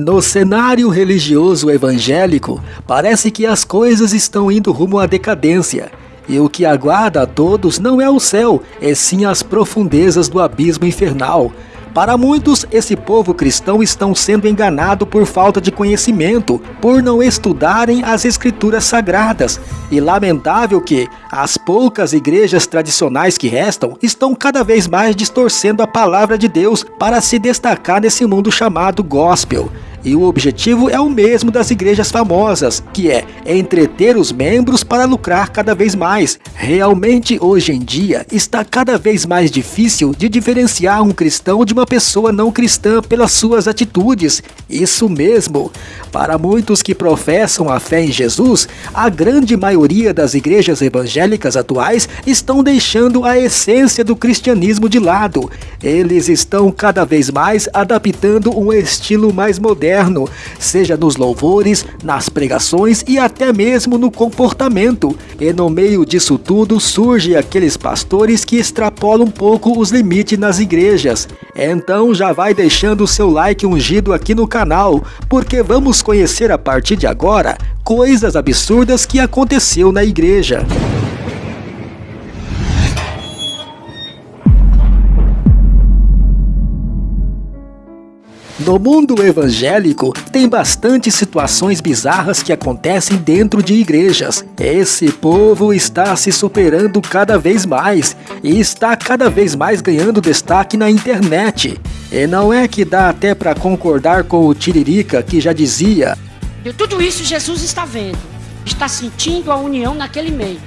No cenário religioso evangélico, parece que as coisas estão indo rumo à decadência. E o que aguarda a todos não é o céu, é sim as profundezas do abismo infernal. Para muitos, esse povo cristão estão sendo enganado por falta de conhecimento, por não estudarem as escrituras sagradas. E lamentável que as poucas igrejas tradicionais que restam estão cada vez mais distorcendo a palavra de Deus para se destacar nesse mundo chamado gospel. E o objetivo é o mesmo das igrejas famosas, que é entreter os membros para lucrar cada vez mais. Realmente, hoje em dia, está cada vez mais difícil de diferenciar um cristão de uma pessoa não cristã pelas suas atitudes. Isso mesmo. Para muitos que professam a fé em Jesus, a grande maioria das igrejas evangélicas atuais estão deixando a essência do cristianismo de lado. Eles estão cada vez mais adaptando um estilo mais moderno, seja nos louvores, nas pregações e até mesmo no comportamento. E no meio disso tudo surge aqueles pastores que extrapolam um pouco os limites nas igrejas. Então já vai deixando o seu like ungido aqui no canal, porque vamos conhecer a partir de agora coisas absurdas que aconteceu na igreja. No mundo evangélico, tem bastante situações bizarras que acontecem dentro de igrejas. Esse povo está se superando cada vez mais e está cada vez mais ganhando destaque na internet. E não é que dá até para concordar com o Tiririca que já dizia: De tudo isso Jesus está vendo, está sentindo a união naquele meio.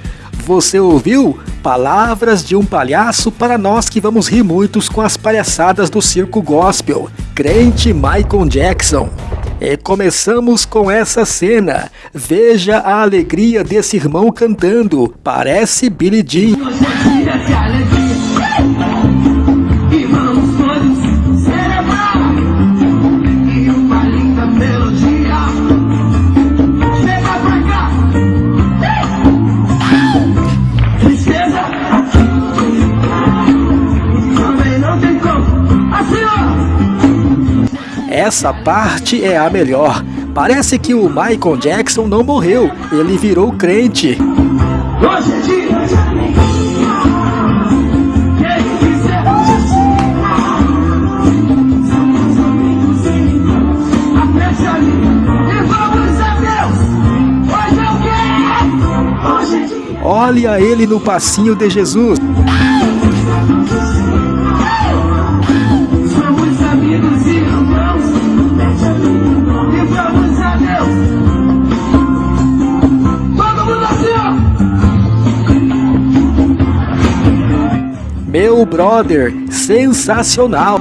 Você ouviu? Palavras de um palhaço para nós que vamos rir muitos com as palhaçadas do circo gospel. Crente Michael Jackson. E começamos com essa cena. Veja a alegria desse irmão cantando. Parece Billy Jean. Essa parte é a melhor. Parece que o Michael Jackson não morreu, ele virou crente. Olha ele no passinho de Jesus. Brother, sensacional!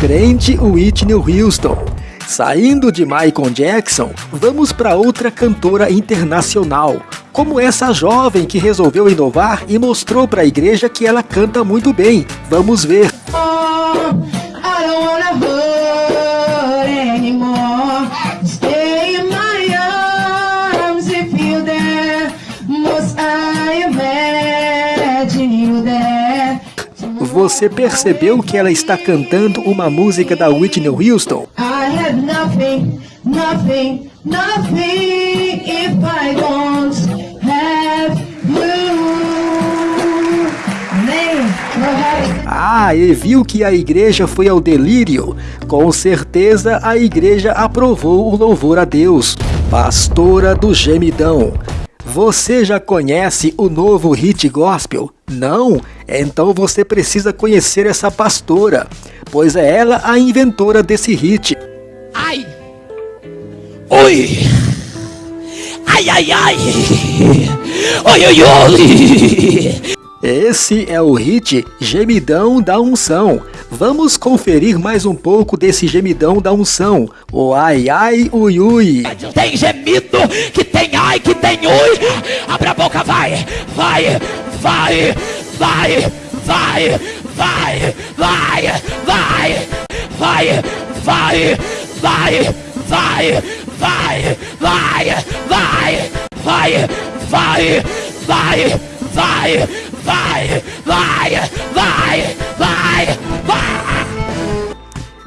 Crente Whitney Houston. Saindo de Michael Jackson, vamos para outra cantora internacional, como essa jovem que resolveu inovar e mostrou para a igreja que ela canta muito bem. Vamos ver. Você percebeu que ela está cantando uma música da Whitney Houston? Nothing, nothing, nothing if I don't have Ah, e viu que a igreja foi ao delírio? Com certeza a igreja aprovou o louvor a Deus. Pastora do Gemidão. Você já conhece o novo hit gospel? Não? Então você precisa conhecer essa pastora, pois é ela a inventora desse hit. Ai! Oi! Ai, ai, ai! Oi, oi, oi! Esse é o hit Gemidão da Unção. Vamos conferir mais um pouco desse gemidão da unção. O ai ai ui ui. Tem gemido, que tem ai, que tem ui. Abra a boca, vai, vai, vai, vai, vai, vai, vai, vai, vai, vai, vai, vai, vai, vai, vai, vai, vai, vai, vai, vai, vai, vai, vai, vai.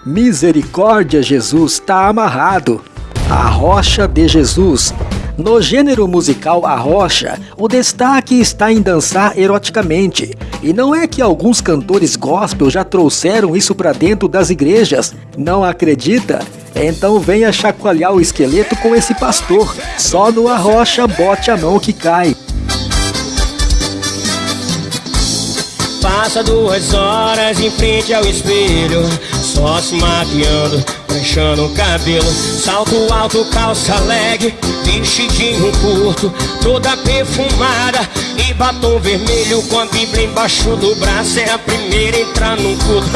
Misericórdia, Jesus está amarrado. A rocha de Jesus. No gênero musical A Rocha, o destaque está em dançar eroticamente. E não é que alguns cantores gospel já trouxeram isso para dentro das igrejas. Não acredita? Então venha chacoalhar o esqueleto com esse pastor. Só no A Rocha bote a mão que cai. Passa duas horas em frente ao espelho, só se maquiando, fechando o cabelo. Salto alto, calça leg, vestidinho curto, toda perfumada e batom vermelho com a Bíblia embaixo do braço. É a primeira a entrar no culto.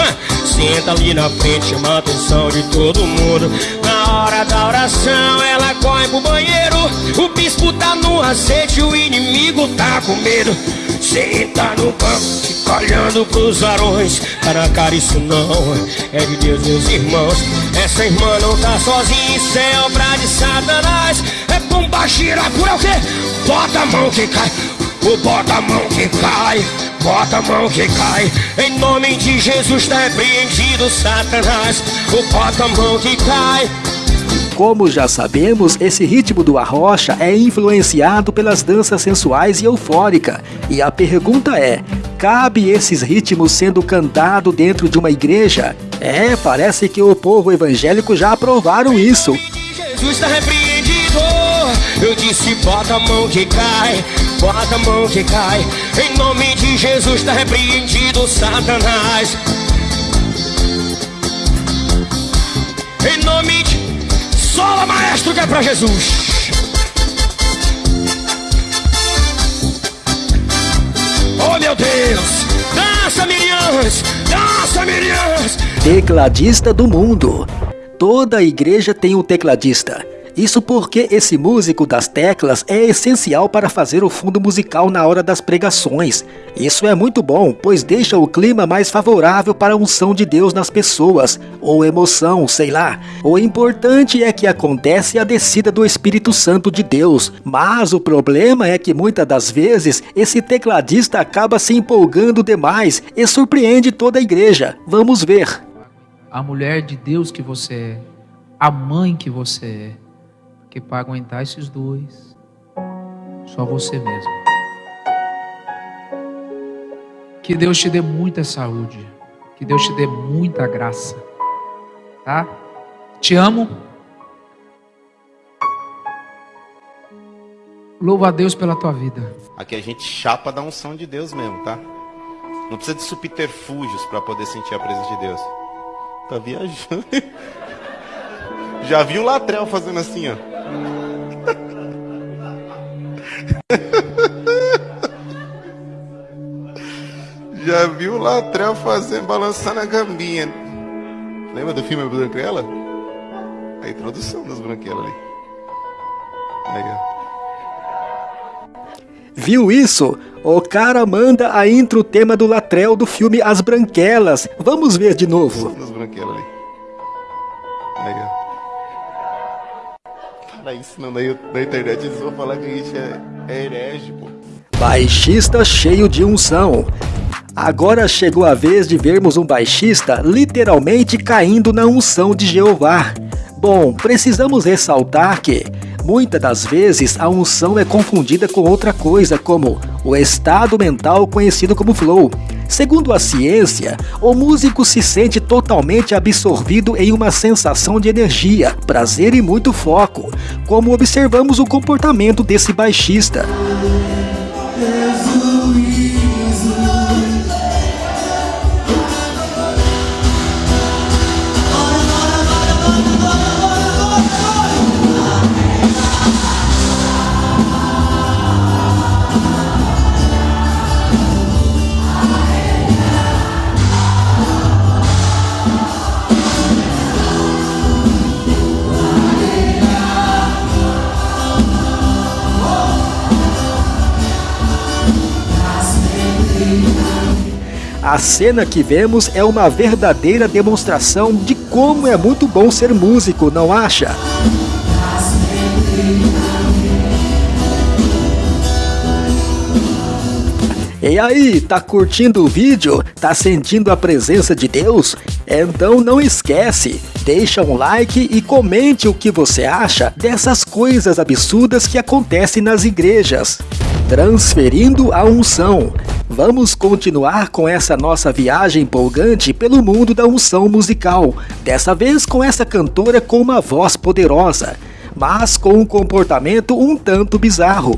Senta ali na frente, chama a atenção de todo mundo. Na hora da oração, ela corre pro banheiro. O bispo tá no aceite, o inimigo tá com medo. Senta no banco, fica olhando pros varões. Cara, cara, isso não é de Deus, meus irmãos. Essa irmã não tá sozinha, isso é obra de Satanás. É bomba gira por é o quê? Bota a mão que cai, o bota a mão que cai. Bota a mão que cai, em nome de Jesus tá repreendido Satanás. O bota a mão que cai. Como já sabemos, esse ritmo do arrocha é influenciado pelas danças sensuais e eufórica. E a pergunta é: cabe esses ritmos sendo cantado dentro de uma igreja? É, parece que o povo evangélico já aprovaram isso. Jesus está repreendido. Eu disse, bota a mão que cai, bota a mão que cai. Em nome de Jesus está repreendido, Satanás. Em nome de. Sola, maestro, que é pra Jesus. Oh, meu Deus. Dança, Miriams. Dança, Miriams. Tecladista do mundo. Toda igreja tem um tecladista. Isso porque esse músico das teclas é essencial para fazer o fundo musical na hora das pregações. Isso é muito bom, pois deixa o clima mais favorável para a unção de Deus nas pessoas, ou emoção, sei lá. O importante é que acontece a descida do Espírito Santo de Deus, mas o problema é que muitas das vezes esse tecladista acaba se empolgando demais e surpreende toda a igreja. Vamos ver. A mulher de Deus que você é, a mãe que você é, que para aguentar esses dois, só você mesmo. Que Deus te dê muita saúde, que Deus te dê muita graça, tá? Te amo. Louva a Deus pela tua vida. Aqui a gente chapa da unção de Deus mesmo, tá? Não precisa de subterfúgios para poder sentir a presença de Deus. Tá viajando. Já viu o Latrel fazendo assim, ó. Já viu o Latrel fazendo, balançando a gambinha. Lembra do filme Branquela? A introdução das Branquelas ali. Aí, ó. Viu isso? O cara manda a intro tema do Latrel do filme As Branquelas. Vamos ver de novo. Das Branquelas ali. Aí, ó. Fala isso, não, daí na internet eles vão falar que a gente é, é herege, pô. Baixista cheio de unção. Agora chegou a vez de vermos um baixista literalmente caindo na unção de Jeová. Bom, precisamos ressaltar que, muitas das vezes, a unção é confundida com outra coisa, como o estado mental conhecido como flow. Segundo a ciência, o músico se sente totalmente absorvido em uma sensação de energia, prazer e muito foco, como observamos o comportamento desse baixista. A cena que vemos é uma verdadeira demonstração de como é muito bom ser músico, não acha? E aí, tá curtindo o vídeo? Tá sentindo a presença de Deus? Então não esquece, deixa um like e comente o que você acha dessas coisas absurdas que acontecem nas igrejas. Transferindo a unção. Vamos continuar com essa nossa viagem empolgante pelo mundo da unção musical, dessa vez com essa cantora com uma voz poderosa, mas com um comportamento um tanto bizarro.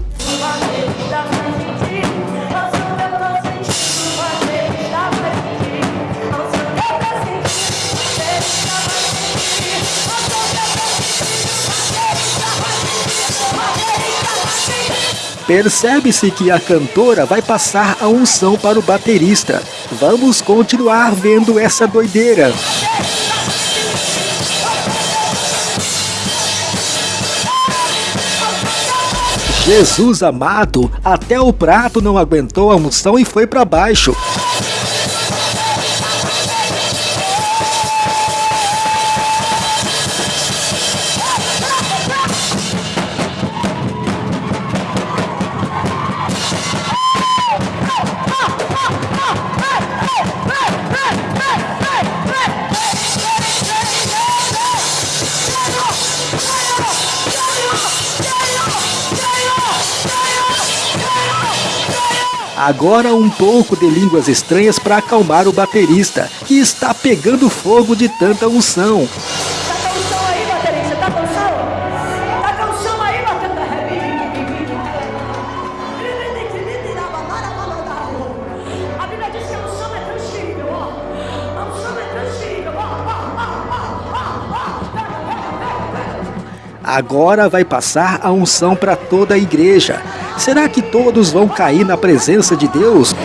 Percebe-se que a cantora vai passar a unção para o baterista. Vamos continuar vendo essa doideira. Jesus amado, até o prato não aguentou a unção e foi para baixo. Agora um pouco de línguas estranhas para acalmar o baterista, que está pegando fogo de tanta unção. Agora vai passar a unção para toda a igreja. Será que todos vão cair na presença de Deus?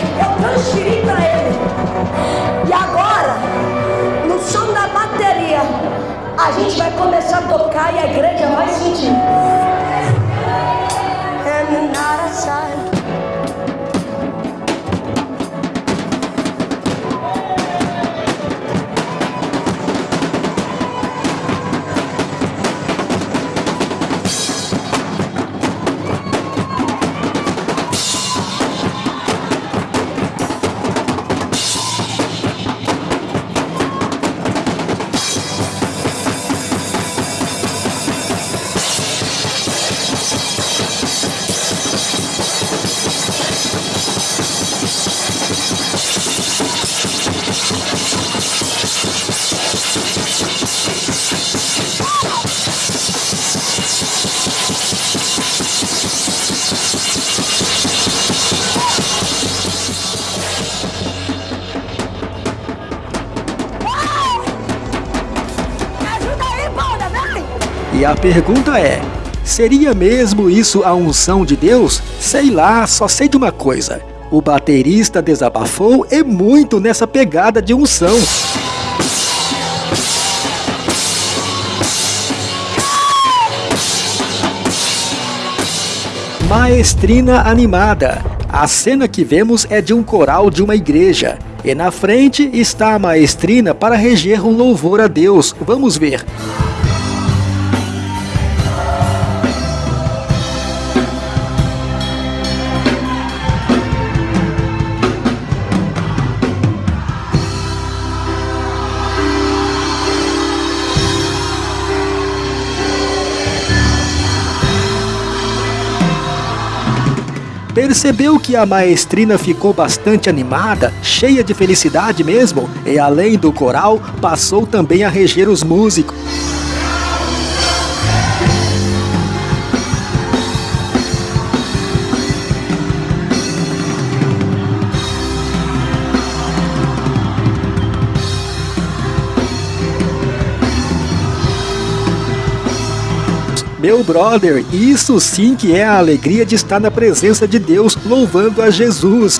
E a pergunta é: seria mesmo isso a unção de Deus? Sei lá, só sei de uma coisa. O baterista desabafou e muito nessa pegada de unção. Maestrina animada. A cena que vemos é de um coral de uma igreja. E na frente está a maestrina para reger um louvor a Deus. Vamos ver. Percebeu que a maestrina ficou bastante animada, cheia de felicidade mesmo, e além do coral, passou também a reger os músicos. Meu brother, isso sim que é a alegria de estar na presença de Deus, louvando a Jesus.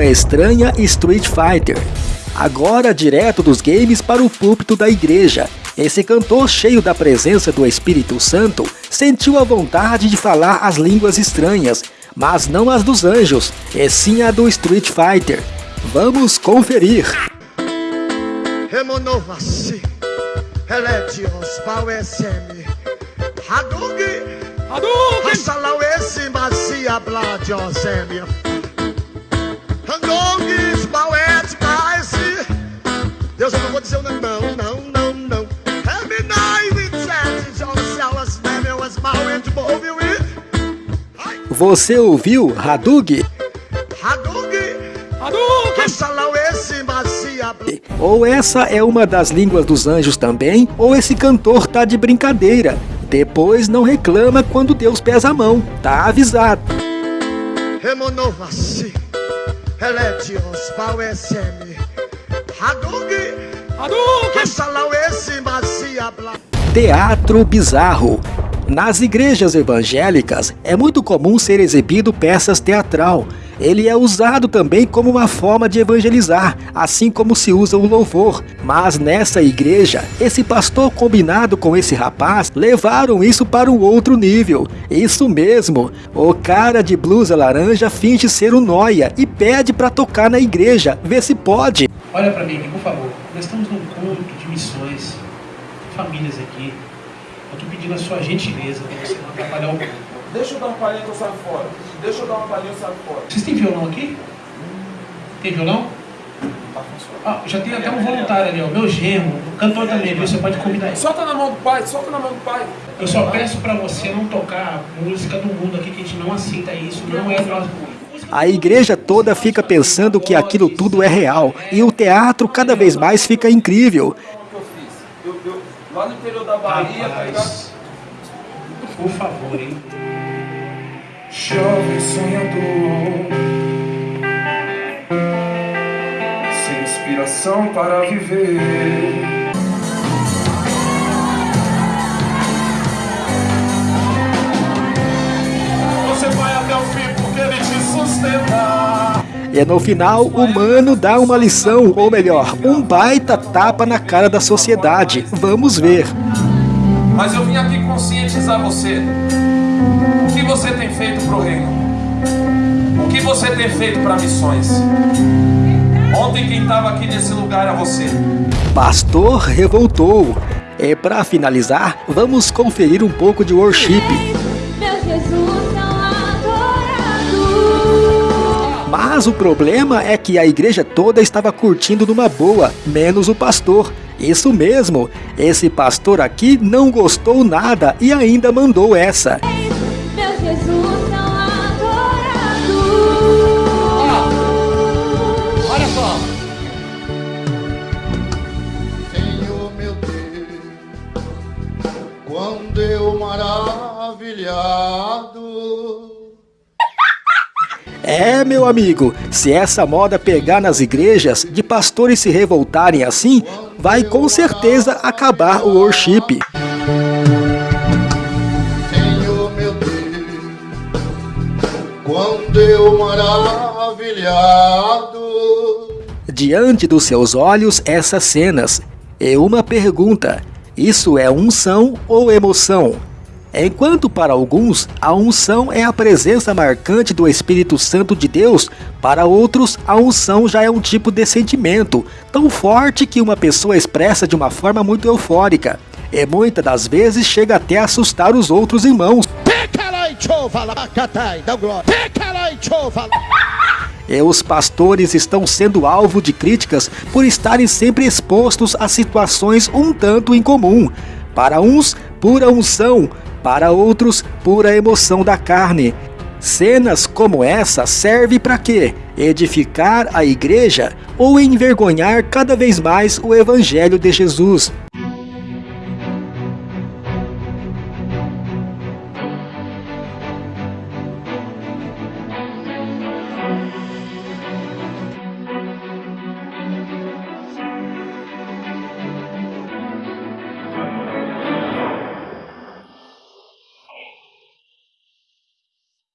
Língua estranha Street Fighter. Agora direto dos games para o púlpito da igreja. Esse cantor, cheio da presença do Espírito Santo, sentiu a vontade de falar as línguas estranhas, mas não as dos anjos, e sim a do Street Fighter. Vamos conferir. Eletios, Bauesemi, Macia, Bladiosemi, Handogis, Bauet, Baesi. Deus, eu não vou dizer o nome, não, não, Você ouviu Hadug? Macia, Bladiosemi. Ou essa é uma das línguas dos anjos também, ou esse cantor tá de brincadeira. Depois não reclama quando Deus pesa a mão, tá avisado. Remonovasi, Eletios, Bauesemi, Hadugi, Hadugi, Hassalauesi, Macia, Bla. Teatro bizarro. Nas igrejas evangélicas é muito comum ser exibido peças teatral. Ele é usado também como uma forma de evangelizar, assim como se usa o louvor. Mas nessa igreja, esse pastor combinado com esse rapaz levaram isso para um outro nível. Isso mesmo, o cara de blusa laranja finge ser o Noia e pede para tocar na igreja, vê se pode. Olha para mim aqui, por favor. Nós estamos num culto de missões, famílias aqui. Eu estou pedindo a sua gentileza para você não atrapalhar o culto. Deixa eu dar uma palhinha que eu saio fora. Deixa eu dar uma palhinha que eu saio fora. Vocês têm violão aqui? Tem violão? Ah, já tem até um voluntário ali, ó. Meu genro, o cantor também, viu? Você pode combinar isso. Solta na mão do pai, solta na mão do pai. Eu só peço para você não tocar música do mundo aqui, que a gente não aceita isso, não é nosso. A igreja toda fica pensando que aquilo tudo é real e o teatro cada vez mais fica incrível. O que eu fiz? Eu, eu, lá no interior da Bahia, tá por favor, hein? Jovem sonhador Sem inspiração para viver Você vai até o fim porque ele te sustenta E no final, o mano dá uma lição, ou melhor, um baita tapa na cara da sociedade. Vamos ver. Mas eu vim aqui conscientizar você O que você tem feito pro reino O que você tem feito para missões Ontem quem estava aqui nesse lugar era você Pastor revoltou. E para finalizar, vamos conferir um pouco de worship. Meu Jesus. Mas o problema é que a igreja toda estava curtindo numa boa, menos o pastor. Isso mesmo, esse pastor aqui não gostou nada e ainda mandou essa. É, meu amigo, se essa moda pegar nas igrejas, de pastores se revoltarem assim, vai com certeza acabar o worship. Senhor meu Deus, quando eu maravilhado. Diante dos seus olhos essas cenas. E uma pergunta: isso é unção ou emoção? Enquanto para alguns a unção é a presença marcante do Espírito Santo de Deus, para outros a unção já é um tipo de sentimento, tão forte que uma pessoa expressa de uma forma muito eufórica. E muitas das vezes chega até a assustar os outros irmãos. E os pastores estão sendo alvo de críticas por estarem sempre expostos a situações um tanto incomum. Para uns, pura unção, para outros, pura emoção da carne. Cenas como essa servem para quê? Edificar a igreja ou envergonhar cada vez mais o evangelho de Jesus.